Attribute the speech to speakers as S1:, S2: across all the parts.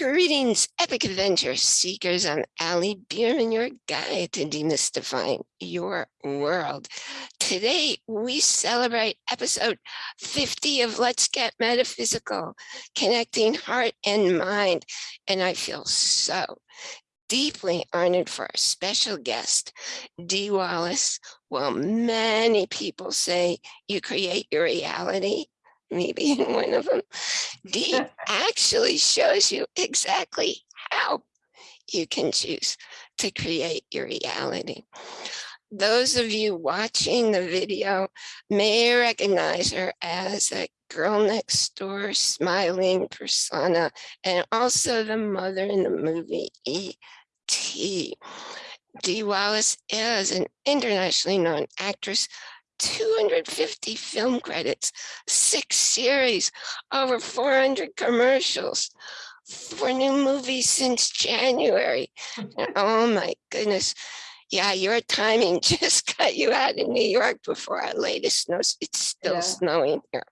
S1: Greetings, epic adventure seekers. I'm Ali Bierman, your guide to demystifying your world. Today, we celebrate episode 50 of Let's Get Metaphysical, connecting heart and mind. And I feel so deeply honored for our special guest, Dee Wallace. Well, many people say you create your reality maybe in one of them, Dee actually shows you exactly how you can choose to create your reality. Those of you watching the video may recognize her as a girl next door smiling persona and also the mother in the movie E.T. Dee Wallace is an internationally known actress 250 film credits, six series, over 400 commercials, four new movies since January. oh my goodness. Yeah, your timing just got you out in New York before our latest snow. It's still yeah. snowing here.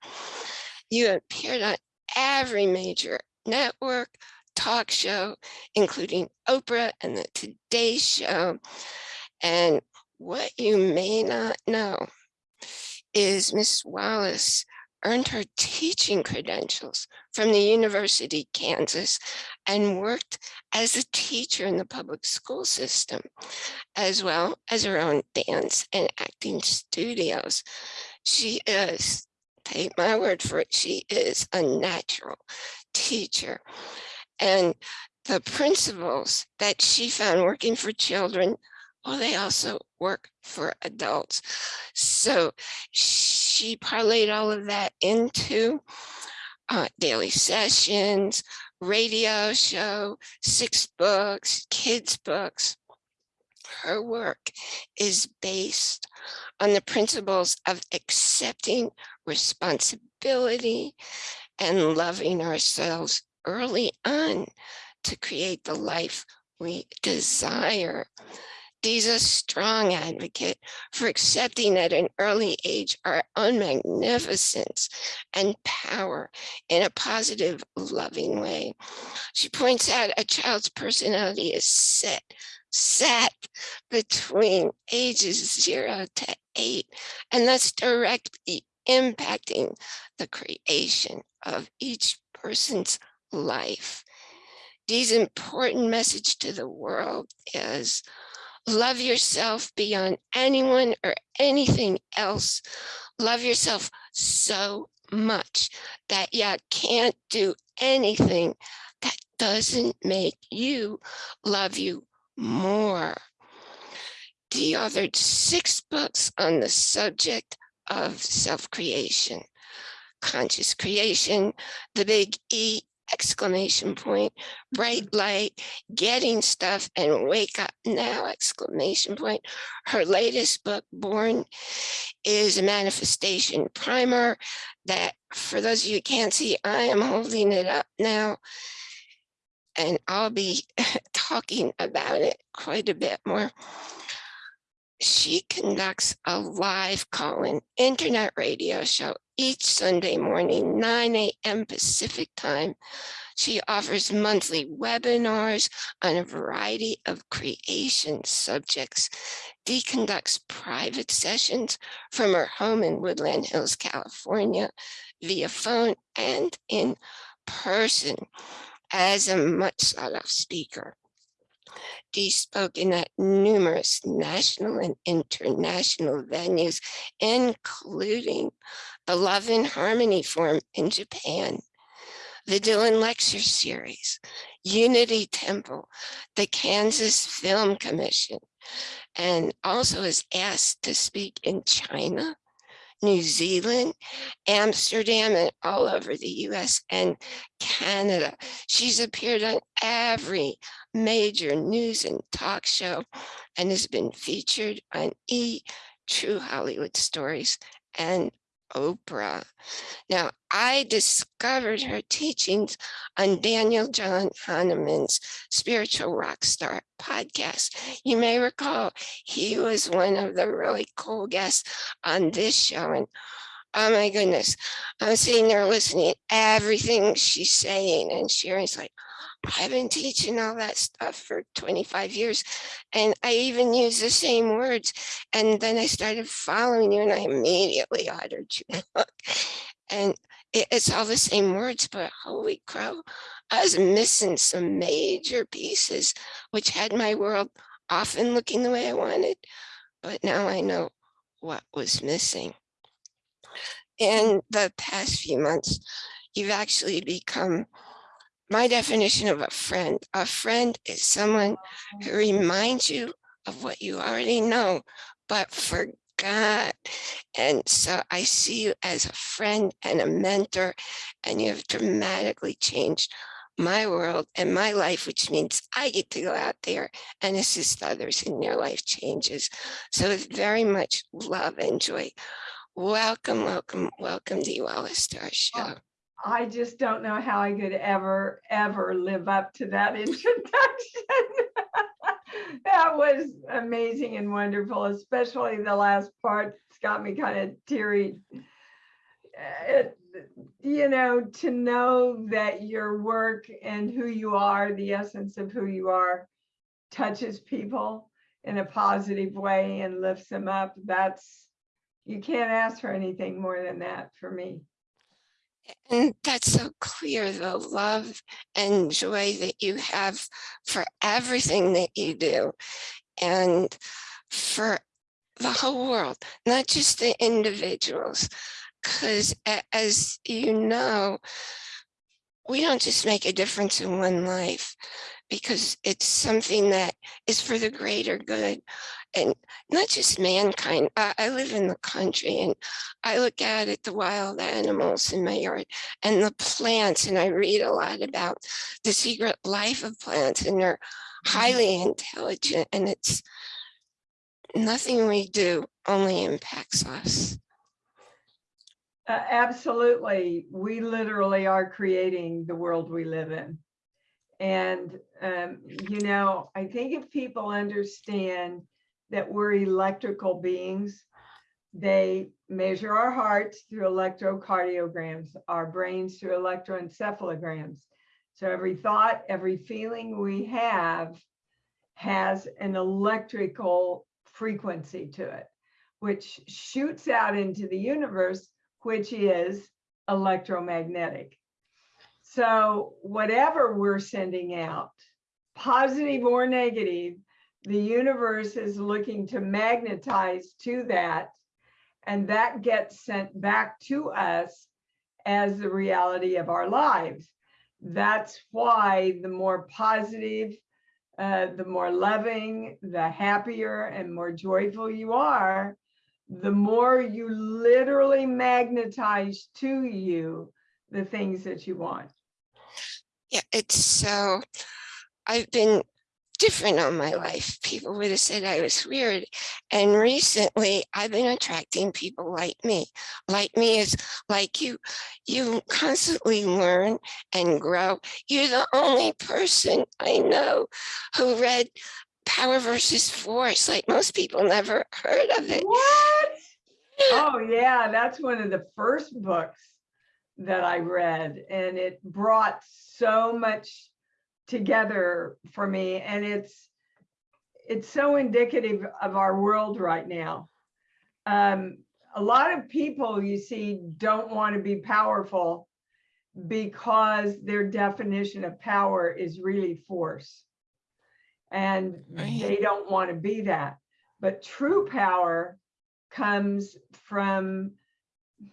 S1: You appeared on every major network, talk show, including Oprah and the Today Show. And what you may not know is Miss Wallace earned her teaching credentials from the University of Kansas and worked as a teacher in the public school system, as well as her own dance and acting studios. She is, take my word for it, she is a natural teacher. And the principles that she found working for children well, they also work for adults. So she parlayed all of that into uh, daily sessions, radio show, six books, kids books. Her work is based on the principles of accepting responsibility and loving ourselves early on to create the life we desire. Dee's a strong advocate for accepting at an early age our own magnificence and power in a positive, loving way. She points out a child's personality is set, set between ages zero to eight, and that's directly impacting the creation of each person's life. Dee's important message to the world is Love yourself beyond anyone or anything else. Love yourself so much that you can't do anything that doesn't make you love you more. He authored six books on the subject of self-creation, conscious creation, the big E exclamation point, bright mm-hmm. light, getting stuff and wake up now, exclamation point. Her latest book, Born, is a manifestation primer that for those of you who can't see, I am holding it up now and I'll be talking about it quite a bit more. She conducts a live call-in internet radio show each Sunday morning, 9 a.m. Pacific time. She offers monthly webinars on a variety of creation subjects. Dee conducts private sessions from her home in Woodland Hills, California, via phone and in person as a much sought after speaker. Dee spoken at numerous national and international venues, including the Love and Harmony Forum in Japan, the Dylan Lecture Series, Unity Temple, the Kansas Film Commission, and also is asked to speak in China, New Zealand, Amsterdam, and all over the US and Canada. She's appeared on every major news and talk show and has been featured on E! True Hollywood Stories and Oprah. Now, I discovered her teachings on Daniel John Kahneman's Spiritual Rockstar podcast. You may recall he was one of the really cool guests on this show. And oh my goodness, I'm sitting there listening everything she's saying and sharing. It's like, I've been teaching all that stuff for 25 years and I even use the same words. And then I started following you and I immediately ordered you. and it's all the same words, but holy crow, I was missing some major pieces, which had my world often looking the way I wanted. But now I know what was missing. In the past few months, you've actually become my definition of a friend. A friend is someone who reminds you of what you already know, but forgot. And so I see you as a friend and a mentor, and you have dramatically changed my world and my life, which means I get to go out there and assist others in their life changes. So it's very much love and joy. Welcome, welcome, welcome to you, Alice, to our show.
S2: I just don't know how I could ever, ever live up to that introduction. that was amazing and wonderful, especially the last part. It's got me kind of teary. It, you know, to know that your work and who you are, the essence of who you are, touches people in a positive way and lifts them up. That's, you can't ask for anything more than that for me.
S1: And that's so clear, the love and joy that you have for everything that you do and for the whole world, not just the individuals. Because as you know, we don't just make a difference in one life because it's something that is for the greater good and not just mankind. I, I, live in the country and I look out at the wild animals in my yard and the plants and I read a lot about the secret life of plants and they're mm-hmm. highly intelligent and it's nothing we do only impacts us.
S2: Uh, absolutely. We literally are creating the world we live in. And, um, you know, I think if people understand that we're electrical beings, they measure our hearts through electrocardiograms, our brains through electroencephalograms. So every thought, every feeling we have has an electrical frequency to it, which shoots out into the universe which is electromagnetic. So whatever we're sending out, positive or negative, the universe is looking to magnetize to that, and that gets sent back to us as the reality of our lives. That's why the more positive, uh, the more loving, the happier and more joyful you are, the more you literally magnetize to you the things that you want.
S1: Yeah, it's so, I've been different on my life. People would have said I was weird. And recently I've been attracting people like me. Like me is like you, you constantly learn and grow. You're the only person I know who read power versus force. Like most people never heard of it.
S2: What? Oh yeah, that's one of the first books that I read and it brought so much together for me and it's it's so indicative of our world right now. Um, a lot of people you see don't want to be powerful because their definition of power is really force and right. they don't want to be that. But true power comes from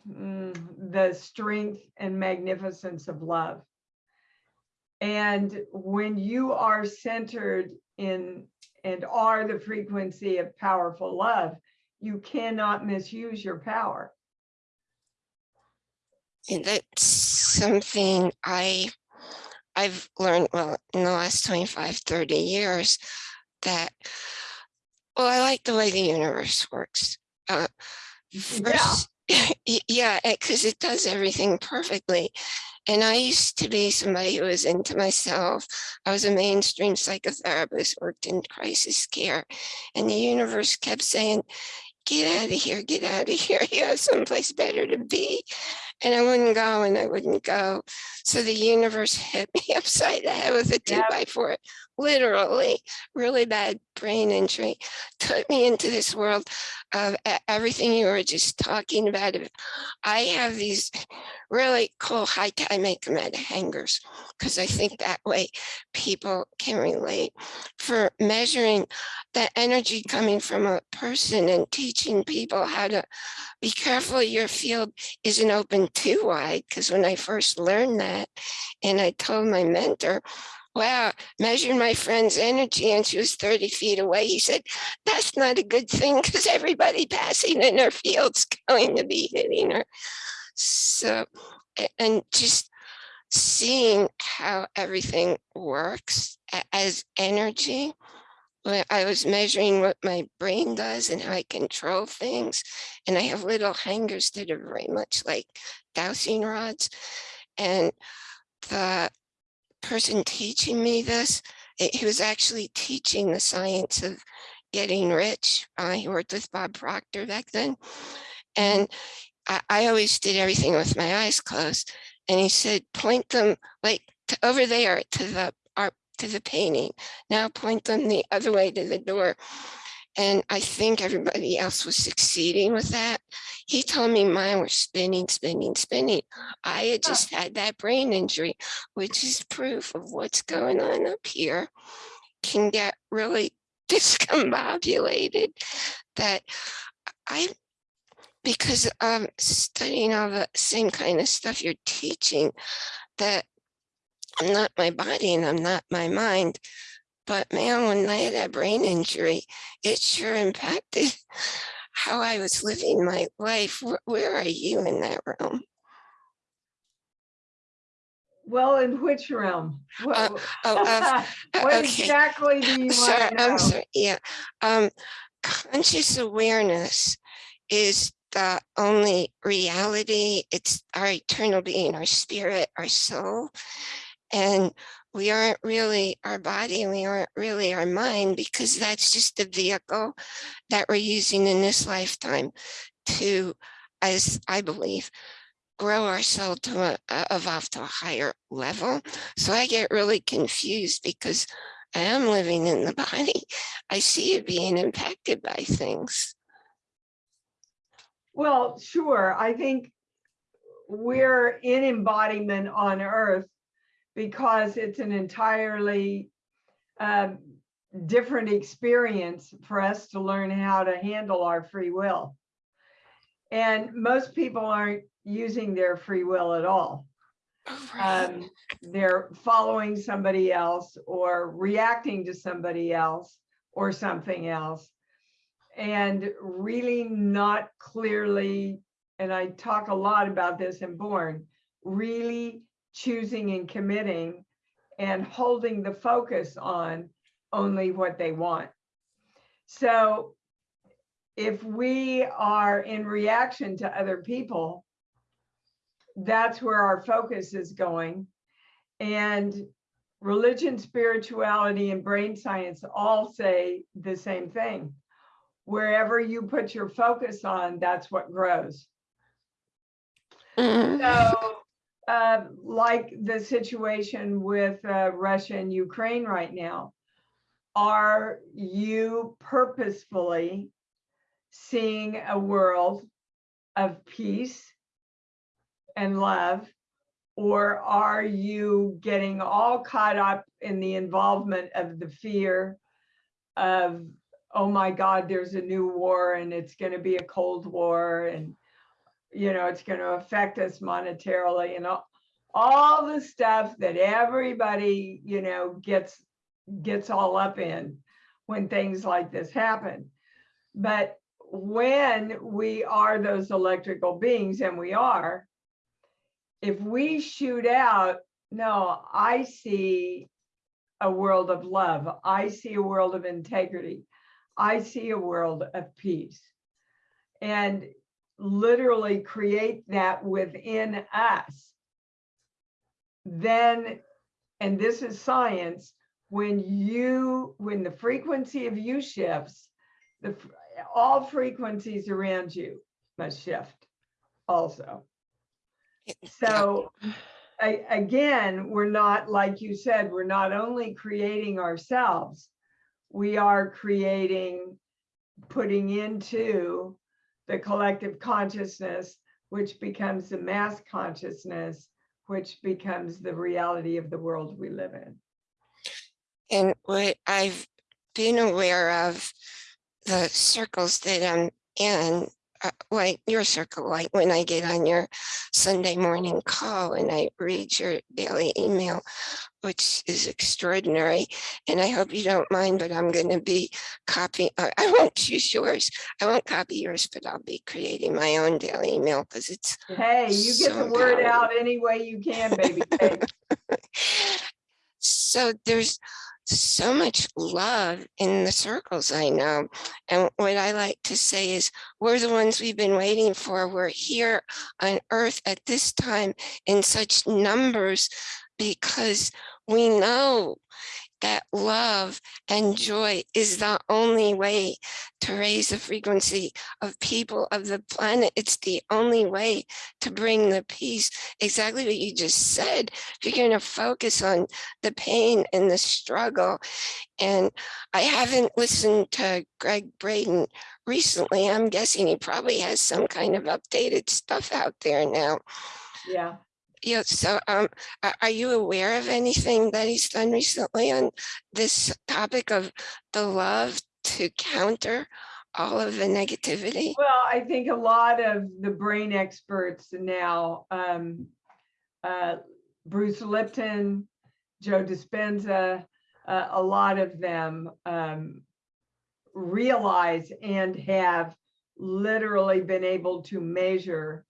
S2: mm, the strength and magnificence of love. And when you are centered in and are the frequency of powerful love, you cannot misuse your power.
S1: And that's something I I've learned, well, in the last 25, 30 years that, well, I like the way the universe works. Uh, first, yeah, because it does everything perfectly. And I used to be somebody who was into myself. I was a mainstream psychotherapist, worked in crisis care, and the universe kept saying, get out of here, get out of here, you have someplace better to be. And I wouldn't go and I wouldn't go. So the universe hit me upside the head with a two
S2: Yep.
S1: by four, literally, really bad brain injury, took me into this world of everything you were just talking about. I have these really cool high, I make them out of hangers because I think that way people can relate for measuring the energy coming from a person and teaching people how to be careful your field isn't open too wide. Because when I first learned that, and I told my mentor, wow, measured my friend's energy and she was 30 feet away. He said, that's not a good thing because everybody passing in her field's going to be hitting her. So, and just seeing how everything works as energy. I was measuring what my brain does and how I control things. And I have little hangers that are very much like dowsing rods. And the person teaching me this, eh, he was actually teaching the science of getting rich. Uh, he worked with Bob Proctor back then. And I, I always did everything with my eyes closed. And he said, point them like to over there to the to the painting. Now point them the other way to the door. And I think everybody else was succeeding with that. He told me mine were spinning, spinning, spinning. I had just had that brain injury, which is proof of what's going on up here can get really discombobulated that I because um studying all the same kind of stuff you're teaching that I'm not my body and I'm not my mind. But man, when I had that brain injury, it sure impacted how I was living my life. Where, are you in that realm?
S2: Well, in which realm? What,
S1: Uh, Oh, uh,
S2: what
S1: okay.
S2: exactly do you
S1: Sorry,
S2: want to know?
S1: I'm sorry. Yeah. Um, conscious awareness is the only reality. It's our eternal being, our spirit, our soul. And we aren't really our body we aren't really our mind because that's just the vehicle that we're using in this lifetime to, as I believe, grow our soul to a- evolve to a higher level. So I get really confused because I am living in the body. I see it being impacted by things.
S2: Well, sure. I think we're in embodiment on earth because it's an entirely um, different experience for us to learn how to handle our free will. And most people aren't using their free will at all. Um, they're following somebody else or reacting to somebody else or something else. And really not clearly, and I talk a lot about this in Born, really choosing and committing and holding the focus on only what they want. So if we are in reaction to other people, that's where our focus is going. And religion, spirituality, and brain science all say the same thing. Wherever you put your focus on, that's what grows.
S1: Mm,
S2: So, uh, like the situation with uh, Russia and Ukraine right now, are you purposefully seeing a world of peace and love? Or are you getting all caught up in the involvement of the fear of, oh my God, there's a new war and it's going to be a Cold War and you know, it's going to affect us monetarily and all, all the stuff that everybody, you know, gets gets all up in when things like this happen. But when we are those electrical beings, and we are, if we shoot out, no, I see a world of love. I see a world of integrity. I see a world of peace. And literally create that within us, then, and this is science, when you, when the frequency of you shifts, the, all frequencies around you must shift also. So a- again, we're not, like you said, we're not only creating ourselves, we are creating, putting into the collective consciousness, which becomes the mass consciousness, which becomes the reality of the world we live in.
S1: And what I've been aware of, the circles that I'm in, uh, like your circle, like when I get on your Sunday morning call and I read your daily email, which is extraordinary. And I hope you don't mind, but I'm going to be copying, I won't use yours. I won't copy yours, but I'll be creating my own daily email because it's
S2: Hey, you get the word
S1: powerful.
S2: out any way you can, baby.
S1: so there's so much love in the circles I know. And what I like to say is we're the ones we've been waiting for. We're here on earth at this time in such numbers because we know that love and joy is the only way to raise the frequency of people of the planet. It's the only way to bring the peace. Exactly what you just said. If you're going to focus on the pain and the struggle. And I haven't listened to Gregg Braden recently. I'm guessing he probably has some kind of updated stuff out there now.
S2: Yeah.
S1: Yeah, so um, are you aware of anything that he's done recently on this topic of the love to counter all of the negativity?
S2: Well, I think a lot of the brain experts now, um, uh, Bruce Lipton, Joe Dispenza, uh, a lot of them um, realize and have literally been able to measure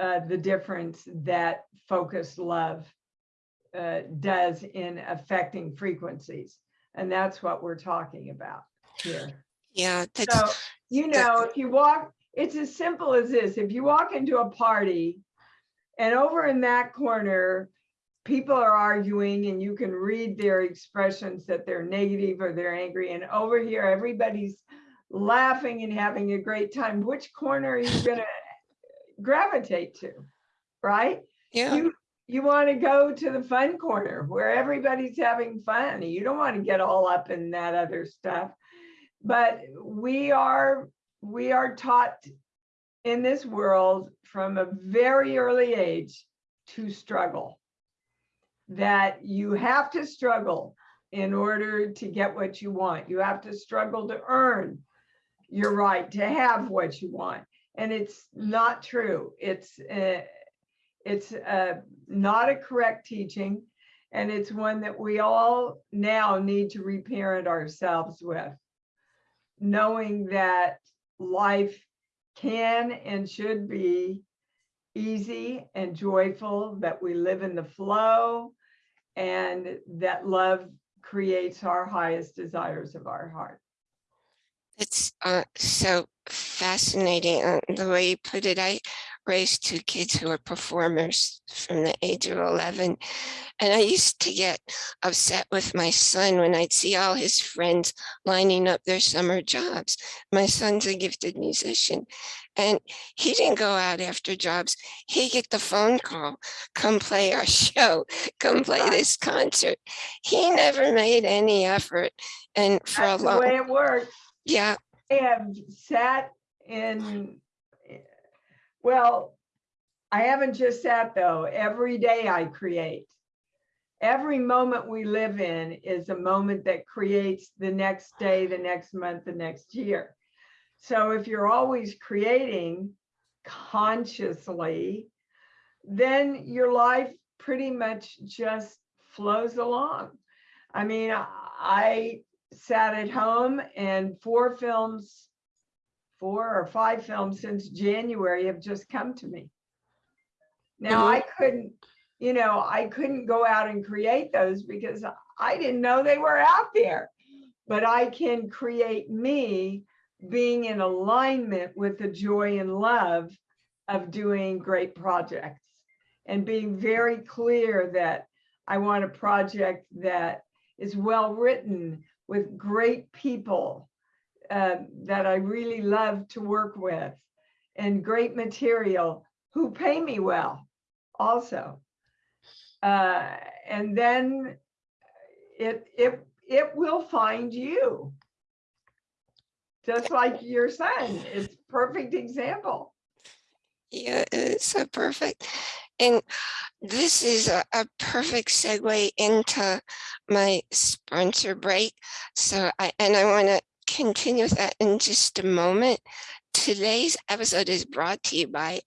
S2: uh, the difference that focused love uh, does in affecting frequencies. And that's what we're talking about here.
S1: Yeah,
S2: So, you know, if you walk, it's as simple as this. If you walk into a party and over in that corner, people are arguing and you can read their expressions that they're negative or they're angry. And over here, everybody's laughing and having a great time. Which corner are you gonna gravitate to? Right?
S1: yeah,
S2: You, you want to go to the fun corner where everybody's having fun. You don't want to get all up in that other stuff. But we are, we are taught in this world from a very early age to struggle. That you have to struggle in order to get what you want. You have to struggle to earn your right to have what you want. And it's not true. It's, uh, it's uh, not a correct teaching. And it's one that we all now need to reparent ourselves with. Knowing that life can and should be easy and joyful, that we live in the flow, and that love creates our highest desires of our heart.
S1: it's uh, so fascinating uh, the way you put it. I raised two kids who are performers from the age of 11. And I used to get upset with my son when I'd see all his friends lining up their summer jobs. My son's a gifted musician and he didn't go out after jobs. He'd get the phone call, come play our show, come play this concert. He never made any effort. And for a
S2: That's the way it works.
S1: yeah,
S2: I have sat in, eh, well, I haven't just sat though. Every day I create. Every moment we live in is a moment that creates the next day, the next month, the next year. So if you're always creating consciously, then your life pretty much just flows along. I mean, I- I sat at home and four films, four or five films since January have just come to me. Now, mm-hmm. I couldn't, you know, I couldn't go out and create those because I didn't know they were out there. But I can create me being in alignment with the joy and love of doing great projects and being very clear that I want a project that is well written with great people uh, that I really love to work with and great material who pay me well also. Uh, and then it, it, it will find you. Just like your son, it's perfect example.
S1: Yeah, it's so perfect. And this is a, a perfect segue into my sponsor break. So I, and I want to continue with that in just a moment. Today's episode is brought to you by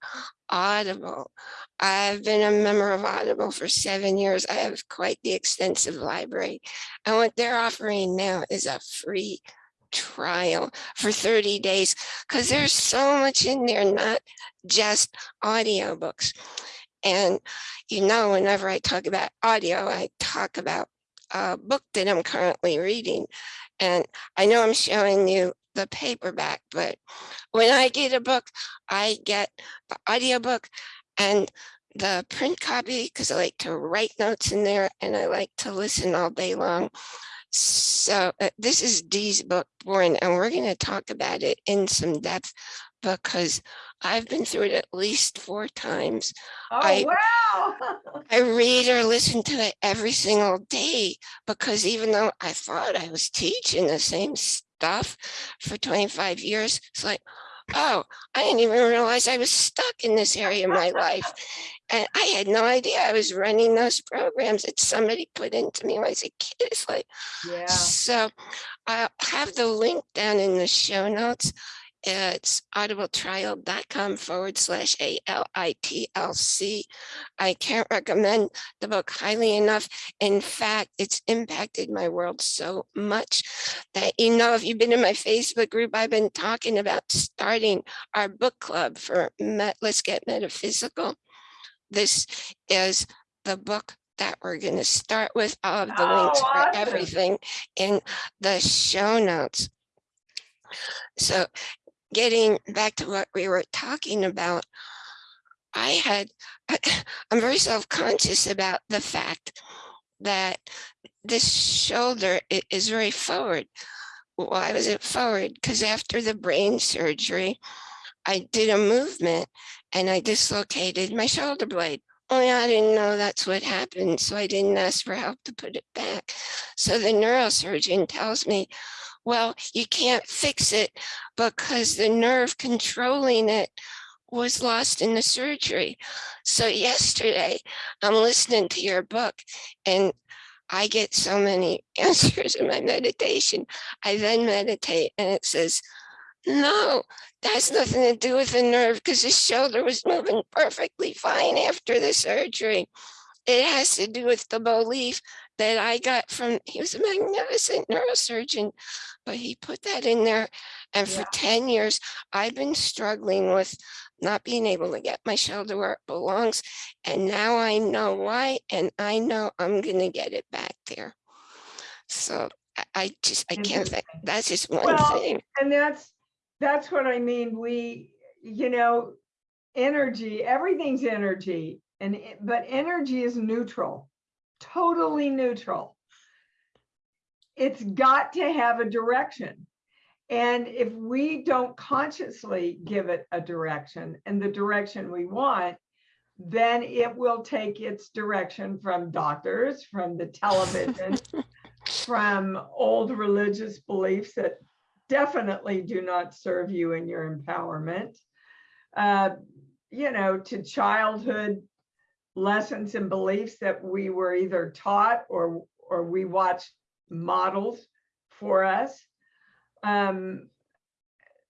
S1: Audible. I've been a member of Audible for seven years. I have quite the extensive library. And what they're offering now is a free trial for 30 days because there's so much in there, not just audiobooks. And you know, whenever I talk about audio, I talk about a book that I'm currently reading. And I know I'm showing you the paperback, but when I get a book, I get the audiobook and the print copy because I like to write notes in there and I like to listen all day long. So uh, this is Dee's book, Born, and we're going to talk about it in some depth because I've been through it at least four times.
S2: Oh,
S1: I-
S2: wow.
S1: I read or listen to it every single day because even though I thought I was teaching the same stuff for 25 years, it's like, oh, I didn't even realize I was stuck in this area of my life. And I had no idea I was running those programs that somebody put into me when I was a kid. It's like,
S2: Yeah,
S1: so I'll have the link down in the show notes. It's audibletrial.com forward slash A-L-I-T-L-C. I can't recommend the book highly enough. In fact, it's impacted my world so much that, you know, if you've been in my Facebook group, I've been talking about starting our book club for Met, Let's Get Metaphysical. This is the book that we're going to start with. All of the
S2: Oh,
S1: links for
S2: awesome.
S1: everything in the show notes. So getting back to what we were talking about, I had, I'm very self-conscious about the fact that this shoulder is very forward. Why was it forward? Because after the brain surgery, I did a movement and I dislocated my shoulder blade. Only I didn't know that's what happened, so I didn't ask for help to put it back. So the neurosurgeon tells me, well, you can't fix it because the nerve controlling it was lost in the surgery. So yesterday, I'm listening to your book and I get so many answers in my meditation. I then meditate and it says, no, that's nothing to do with the nerve because his shoulder was moving perfectly fine after the surgery. It has to do with the belief that I got from, he was a magnificent neurosurgeon, but he put that in there. And for 10 years, I've been struggling with not being able to get my shoulder where it belongs. And now I know why, and I know I'm gonna get it back there. So I, I just, I can't think, that's just one
S2: Well,
S1: thing.
S2: and that's, that's what I mean. We, you know, energy, everything's energy and, but energy is neutral, totally neutral. It's got to have a direction. And if we don't consciously give it a direction and the direction we want, then it will take its direction from doctors, from the television, from old religious beliefs that definitely do not serve you in your empowerment. Uh, you know, to childhood lessons and beliefs that we were either taught or or we watched models for us. Um,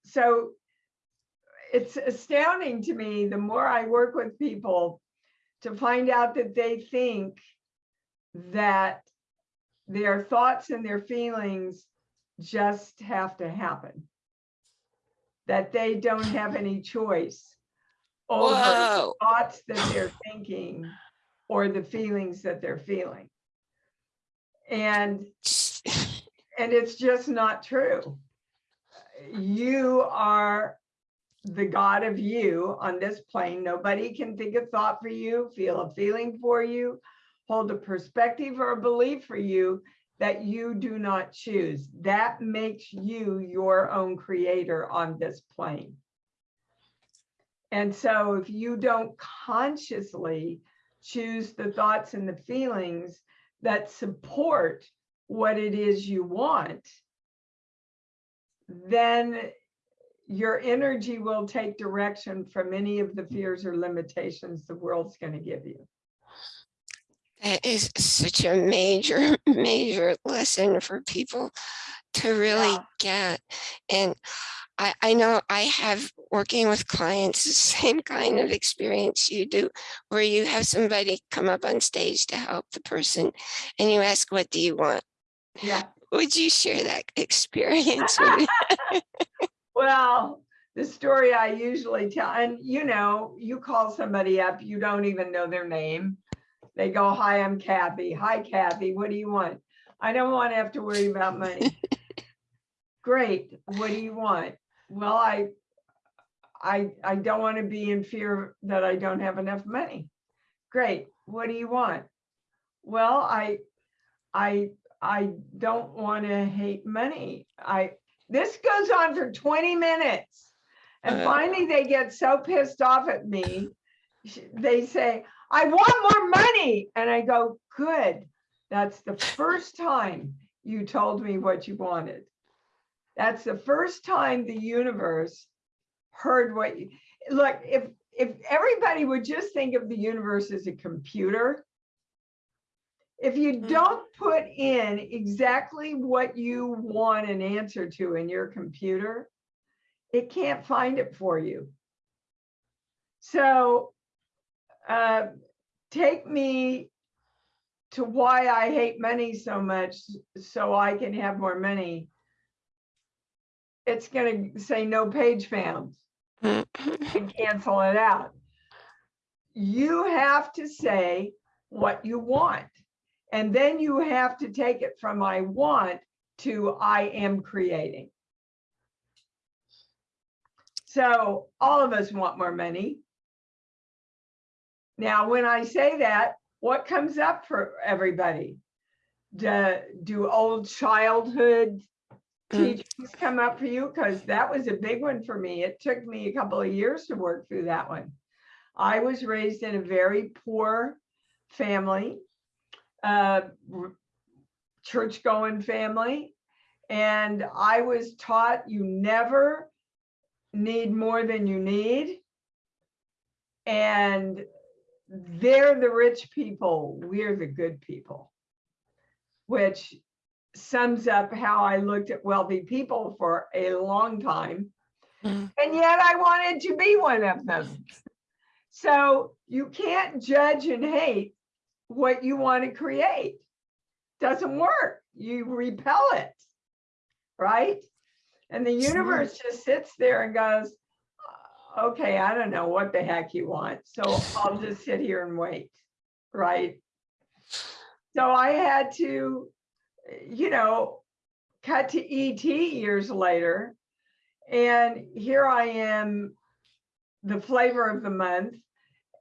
S2: so it's astounding to me the more I work with people to find out that they think that their thoughts and their feelings just have to happen. That they don't have any choice over the
S1: Whoa,
S2: thoughts that they're thinking or the feelings that they're feeling. And and it's just not true. You are the God of you on this plane. Nobody can think a thought for you, feel a feeling for you, hold a perspective or a belief for you that you do not choose. That makes you your own creator on this plane. And so if you don't consciously choose the thoughts and the feelings that support what it is you want, then your energy will take direction from any of the fears or limitations the world's going to give you.
S1: That is such a major, major lesson for people to really
S2: Yeah.
S1: get. And I, I know I have working with clients, the same kind of experience you do, where you have somebody come up on stage to help the person and you ask, what do you want?
S2: Yeah.
S1: Would you share that experience? with me?
S2: Well, the story I usually tell, and you know, you call somebody up, you don't even know their name. They go, hi, I'm Kathy. Hi, Kathy. What do you want? I don't want to have to worry about money. Great. What do you want? Well, I, I, I don't want to be in fear that I don't have enough money. Great. What do you want? Well, I, I, I don't want to hate money. I, this goes on for 20 minutes. And
S1: Uh.
S2: finally, they get so pissed off at me. They say, I want more money. And I go, good. That's the first time you told me what you wanted. That's the first time the universe heard what you, look, if, if everybody would just think of the universe as a computer, if you
S1: Mhm.
S2: don't put in exactly what you want an answer to in your computer, it can't find it for you. So uh, take me to why I hate money so much so I can have more money. It's going to say no page found and cancel it out. You have to say what you want. And then you have to take it from I want to I am creating. So all of us want more money. Now, when I say that, what comes up for everybody? Do, do old childhood
S1: Mm.
S2: teachings come up for you? Because that was a big one for me. It took me a couple of years to work through that one. I was raised in a very poor family, uh, church going family. And I was taught you never need more than you need. And they're the rich people, we're the good people. Which sums up how I looked at wealthy people for a long time.
S1: Mm.
S2: And yet I wanted to be one of them. So you can't judge and hate what you want to create. Doesn't work. You repel it, right? And the universe just sits there and goes, "Uh, okay, I don't know what the heck you want. So I'll just sit here and wait, right? So I had to, you know, cut to ET years later. And here I am, the flavor of the month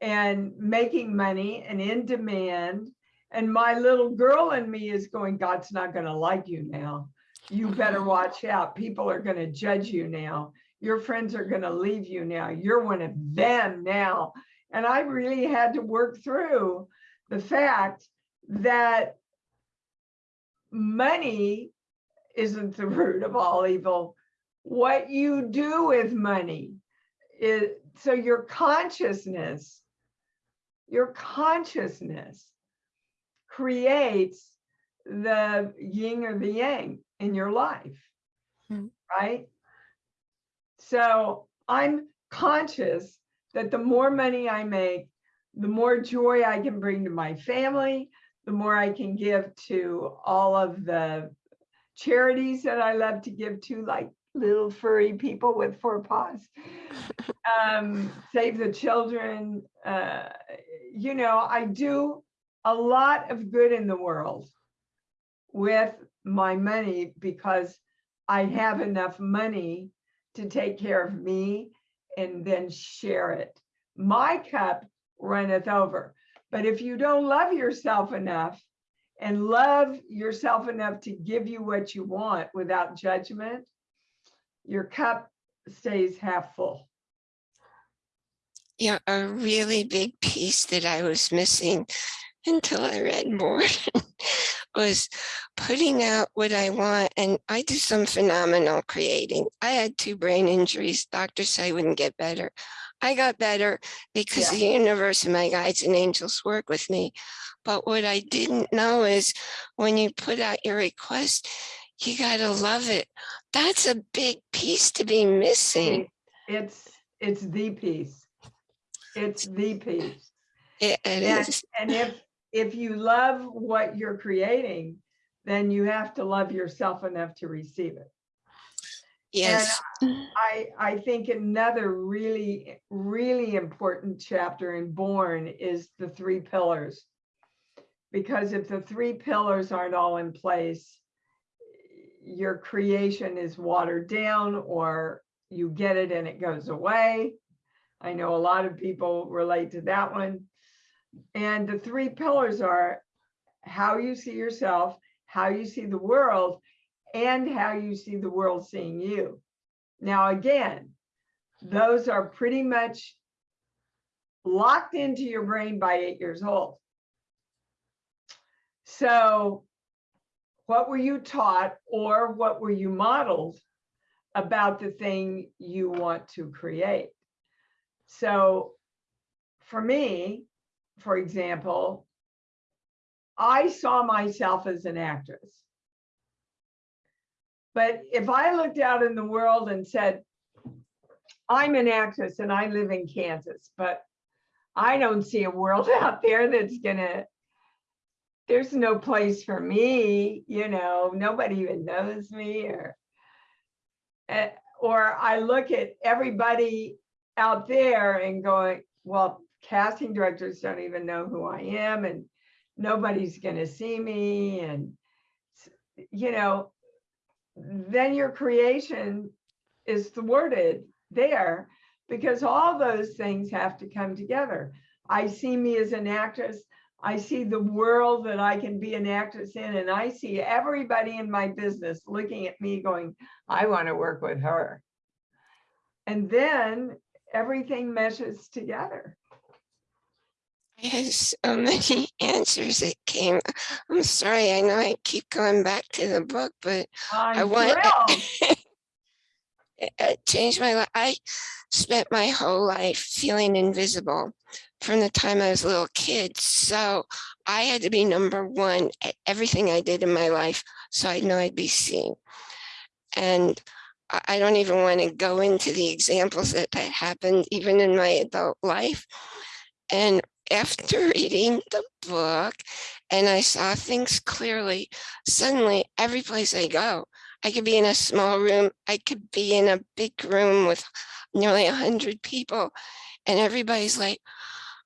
S2: and making money and in demand. And my little girl in me is going, God's not going to like you now. You better watch out. People are going to judge you now. Your friends are going to leave you now. You're one of them now. And I really had to work through the fact that money isn't the root of all evil. What you do with money is so your consciousness, your consciousness creates the yin or the yang in your life,
S1: Hmm.
S2: right? So I'm conscious that the more money I make, the more joy I can bring to my family, the more I can give to all of the charities that I love to give to, like little furry people with four paws. Um, Save the Children. Uh, you know, I do a lot of good in the world with my money because I have enough money to take care of me and then share it. My cup runneth over. But if you don't love yourself enough and love yourself enough to give you what you want without judgment, your cup stays half full.
S1: Yeah, a really big piece that I was missing until I read more was putting out what I want. And I do some phenomenal creating. I had two brain injuries. Doctors say I wouldn't get better. I got better because the universe and my guides and angels work with me. But what I didn't know is when you put out your request, you gotta love it. That's a big piece to be missing.
S2: It's, it's the piece. It's the piece.
S1: It, it
S2: And,
S1: is.
S2: and if, if you love what you're creating, then you have to love yourself enough to receive it.
S1: Yes.
S2: I, I think another really, really important chapter in Born is the three pillars. Because if the three pillars aren't all in place, your creation is watered down or you get it and it goes away. I know a lot of people relate to that one. And the three pillars are how you see yourself, how you see the world, and how you see the world seeing you. Now, again, those are pretty much locked into your brain by eight years old. So what were you taught or what were you modeled about the thing you want to create? So for me, for example, I saw myself as an actress. But if I looked out in the world and said, I'm an actress and I live in Kansas, but I don't see a world out there that's gonna, there's no place for me, you know, nobody even knows me or, eh, or I look at everybody out there and going, well, casting directors don't even know who I am and nobody's gonna see me and, you know, then your creation is thwarted there because all those things have to come together. I see me as an actress. I see the world that I can be an actress in, and I see everybody in my business looking at me going, I want to work with her. And then everything meshes together.
S1: I had so many answers that came. I'm sorry, I know I keep going back to the book, but
S2: I'm
S1: want-
S2: thrilled.
S1: it, changed my life. I spent my whole life feeling invisible from the time I was a little kid. So I had to be number one at everything I did in my life. So I know I'd be seen. And I, I don't even want to go into the examples that, that happened even in my adult life. And after reading the book and I saw things clearly, suddenly every place I go, I could be in a small room, I could be in a big room with nearly a hundred people. And everybody's like,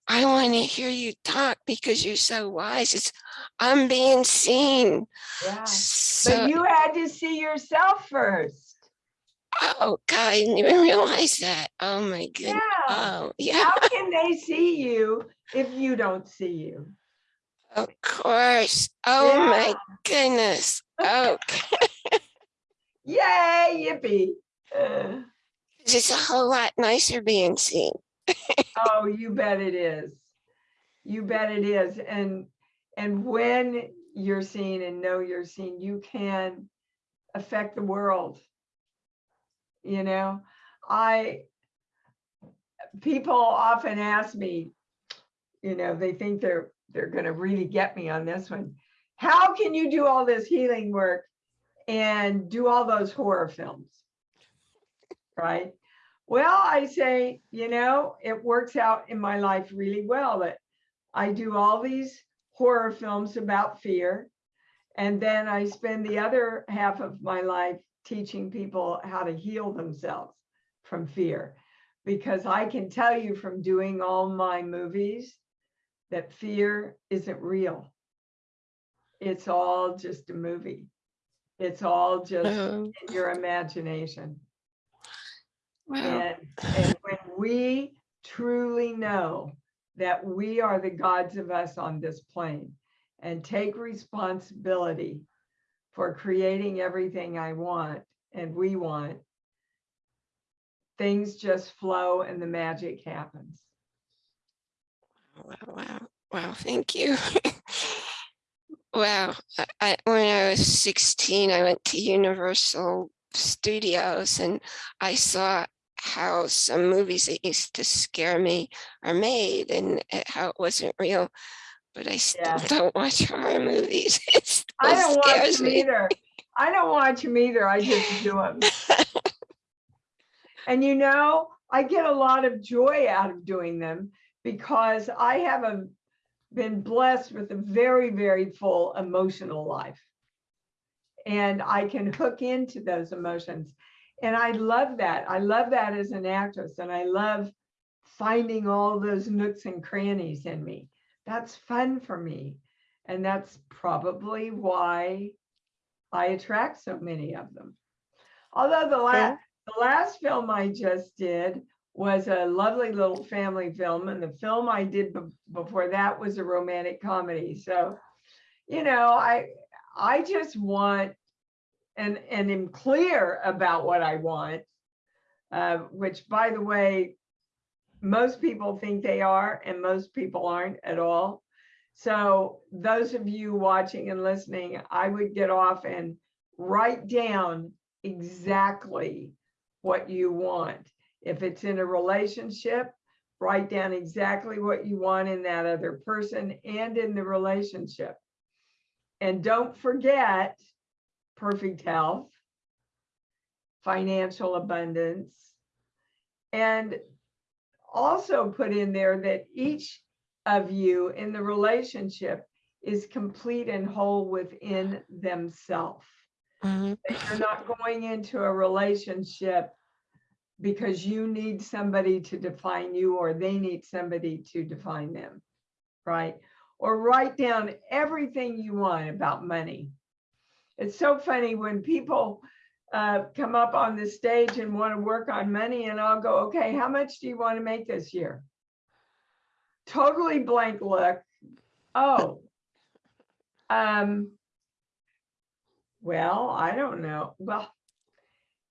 S1: I want to hear you talk because you're so wise. It's, I'm being seen.
S2: Yeah.
S1: So,
S2: But you had to see yourself first.
S1: Oh God, I didn't even realize that. Oh my goodness.
S2: Yeah.
S1: Oh, yeah,
S2: How can they see you if you don't see you?
S1: of course. Oh my goodness. Okay.
S2: Yay, yippee. Uh,
S1: it's a whole lot nicer being seen.
S2: Oh, you bet it is. You bet it is. And, and when you're seen and know you're seen, you can affect the world. You know, I, people often ask me, you know, they think they're, they're gonna really get me on this one. How can you do all this healing work and do all those horror films? Right? Well, I say, you know, it works out in my life really well that I do all these horror films about fear. And then I spend the other half of my life teaching people how to heal themselves from fear. Because I can tell you from doing all my movies that fear isn't real. It's all just a movie. It's all just
S1: Oh,
S2: in your imagination.
S1: wow.
S2: And, and when we truly know that we are the gods of us on this plane and take responsibility for creating everything I want and we want, things just flow and the magic happens.
S1: Wow, wow, wow, thank you. Wow, I- when I was sixteen, I went to Universal Studios and I saw how some movies that used to scare me are made and how it wasn't real. But I still
S2: Yeah.
S1: don't watch horror movies. It still
S2: I don't watch them
S1: me.
S2: either. I don't watch them either. I just do them. And you know, I get a lot of joy out of doing them because I have a, been blessed with a very, very full emotional life. And I can hook into those emotions. And I love that. I love that as an actress. And I love finding all those nooks and crannies in me. That's fun for me. And that's probably why I attract so many of them. Although the last,
S1: Yeah.
S2: the last film I just did was a lovely little family film, and the film I did be- before that was a romantic comedy. So, you know, I I just want and and am clear about what I want, uh, which, by the way, most people think they are, and most people aren't at all. So those of you watching and listening, I would get off and write down exactly what you want. If it's in a relationship, write down exactly what you want in that other person and in the relationship. And don't forget perfect health, financial abundance, and also put in there that each of you in the relationship is complete and whole within themselves.
S1: Mhm.
S2: You're not going into a relationship because you need somebody to define you or they need somebody to define them, right? Or write down everything you want about money. It's so funny when people uh, come up on the stage and want to work on money and I'll go, okay, how much do you want to make this year? Totally blank look. Oh, um, well, I don't know. Well,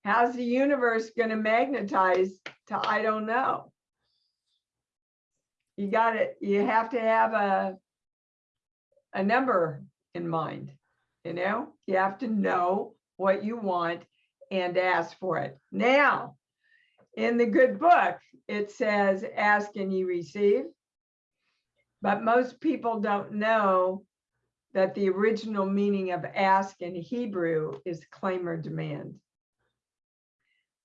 S2: how's the universe going to magnetize to I don't know? You got it. You have to have a a number in mind. You know, you have to know what you want and ask for it. Now, in the good book, it says, ask and you receive. But most people don't know that the original meaning of ask in Hebrew is claim or demand.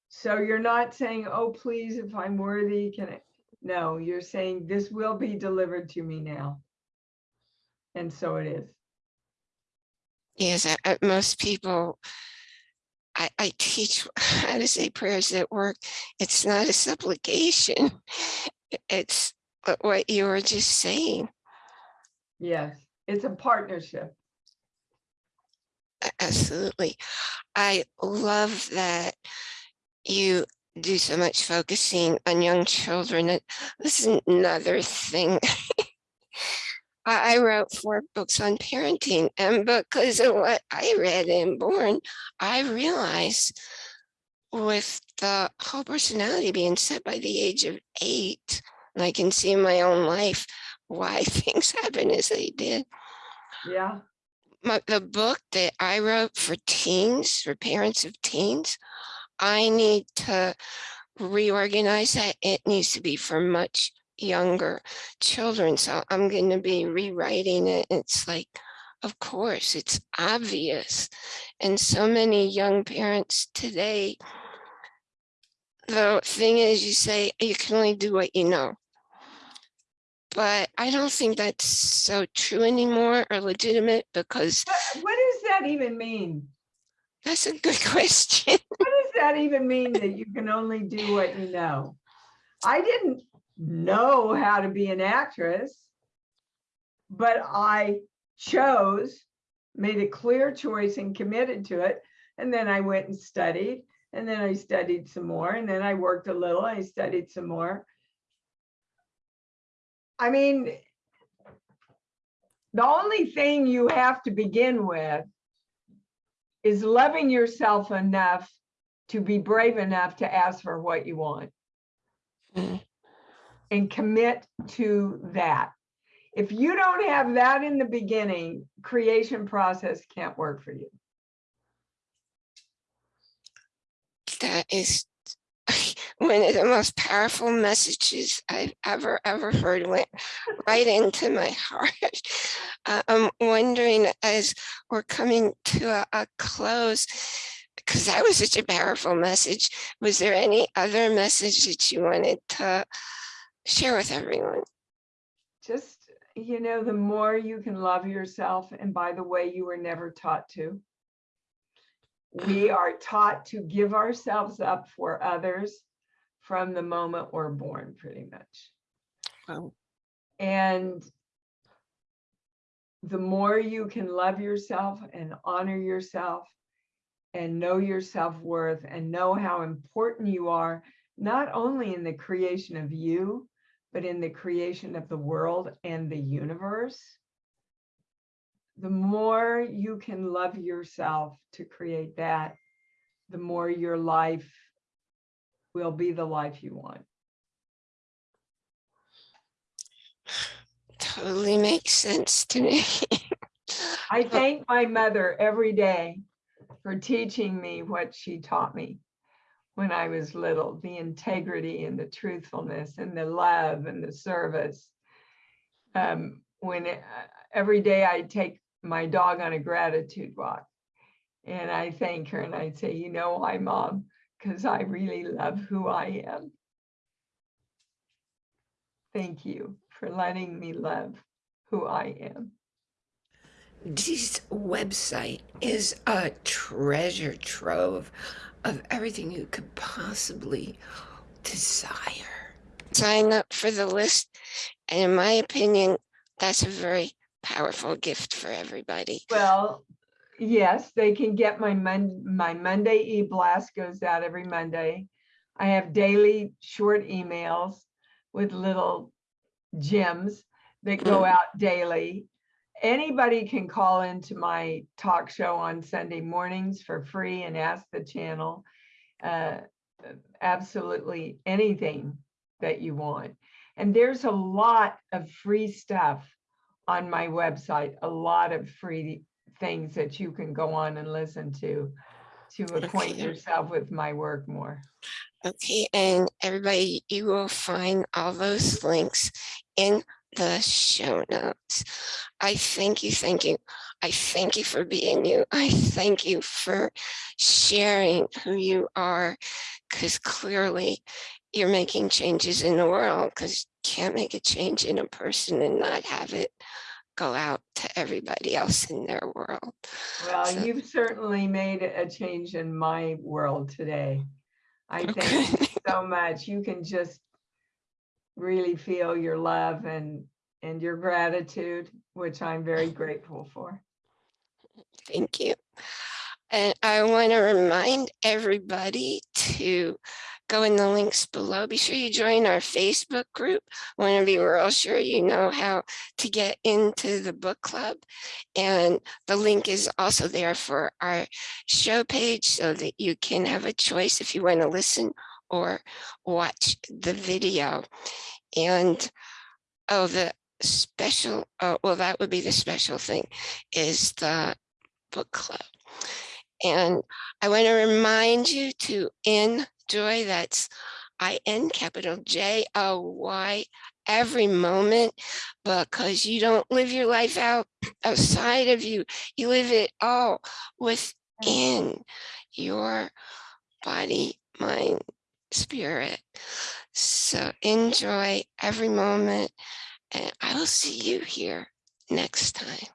S2: So you're not saying, oh, please, if I'm worthy, can I? No, you're saying this will be delivered to me now. And so it is.
S1: Yes, I- most people, I, I teach how to say prayers at work. It's not a supplication. It's what- what you were just saying.
S2: Yes, it's a partnership.
S1: Absolutely. I love that you do so much focusing on young children. This is another thing. I I wrote four books on parenting and because of what I read in born, I realized with the whole personality being set by the age of eight, and I can see in my own life why things happen as they did
S2: Yeah,
S1: my, the book that I wrote for teens, for parents of teens, I need to reorganize that. It needs to be for much younger children. So I'm going to be rewriting it. It's like, of course, it's obvious. And so many young parents today, the thing is, you say you can only do what you know. But I don't think that's so true anymore or legitimate because
S2: What- uh, what does that even mean?
S1: That's a good question.
S2: What does that even mean that you can only do what you know? I didn't know how to be an actress, but I chose, made a clear choice and committed to it. And then I went and studied, and then I studied some more, and then I worked a little, I studied some more. I mean, the only thing you have to begin with is loving yourself enough to be brave enough to ask for what you want.
S1: Mm.
S2: and commit to that. If you don't have that in the beginning, creation process can't work for you.
S1: That is one of the most powerful messages I've ever, ever heard went right into my heart. Uh, I'm wondering as we're coming to a, a close, because that was such a powerful message, was there any other message that you wanted to share with everyone?
S2: Just, you know, the more you can love yourself, and by the way, you were never taught to. We are taught to give ourselves up for others from the moment we're born, pretty much.
S1: Wow.
S2: And the more you can love yourself and honor yourself and know your self-worth and know how important you are, not only in the creation of you, but in the creation of the world and the universe, the more you can love yourself to create that, the more your life will be the life you want.
S1: Totally makes sense to me.
S2: I thank my mother every day for teaching me what she taught me when I was little, the integrity and the truthfulness and the love and the service. Um, when it- every day I take my dog on a gratitude walk and I thank her and I say, you know why, mom? Because I really love who I am. Thank you for letting me love who I am.
S1: Dee's website is a treasure trove of everything you could possibly desire. Sign up for the list. And in my opinion, that's a very powerful gift for everybody.
S2: Well, yes, they can get my Mon, my Monday e-blast goes out every Monday. I have daily short emails with little gems that go out daily. Anybody can call into my talk show on Sunday mornings for free and ask the channel. uh, Absolutely anything that you want. And there's a lot of free stuff on my website, a lot of free things that you can go on and listen to to acquaint
S1: Okay.
S2: yourself with my work more.
S1: Okay, and everybody, you will find all those links in the show notes. I thank you, thank you. I thank you for being you. I thank you for sharing who you are, because clearly you're making changes in the world, because you can't make a change in a person and not have it go out to everybody else in their world.
S2: Well,
S1: So-
S2: you've certainly made a change in my world today. I oh, thank you so much. You can just really feel your love and and your gratitude, which I'm very grateful for.
S1: Thank you. And I want to remind everybody to go in the links below. Be sure you join our Facebook group. Want to be real sure you know how to get into the book club. And the link is also there for our show page so that you can have a choice if you want to listen or watch the video. And oh, the special, oh, well, that would be the special thing is the book club. And I want to remind you to enjoy that's I-N capital J-O-Y every moment because you don't live your life out outside of you. You live it all mm. within your body, mind, spirit. So enjoy every moment and I will see you here next time.